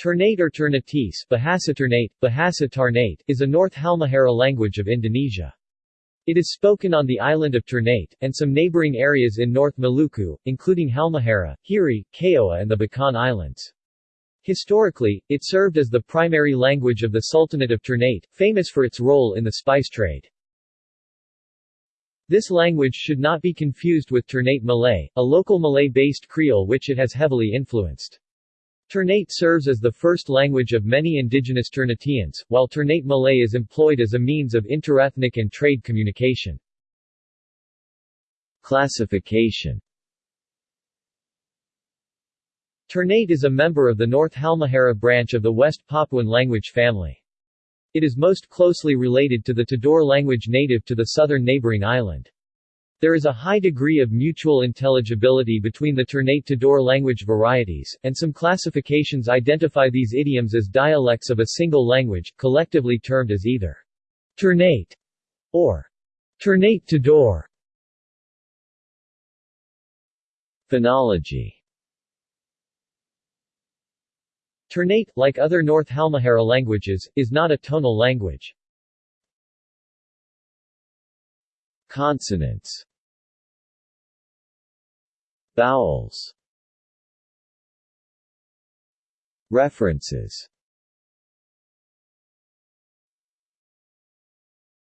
Ternate or Ternatese Bahasa Ternate, Bahasa Tarnate, is a North Halmahera language of Indonesia. It is spoken on the island of Ternate, and some neighboring areas in North Maluku, including Halmahera, Hiri, Kioa and the Bacan Islands. Historically, it served as the primary language of the Sultanate of Ternate, famous for its role in the spice trade. This language should not be confused with Ternate Malay, a local Malay-based Creole which it has heavily influenced. Ternate serves as the first language of many indigenous Ternateans, while Ternate Malay is employed as a means of interethnic and trade communication. Classification Ternate is a member of the North Halmahera branch of the West Papuan language family. It is most closely related to the Tidore language native to the southern neighboring island. There is a high degree of mutual intelligibility between the Ternate Tidore language varieties, and some classifications identify these idioms as dialects of a single language, collectively termed as either Ternate or Ternate Tidore. Phonology Ternate, like other North Halmahera languages, is not a tonal language. Consonants Vowels. References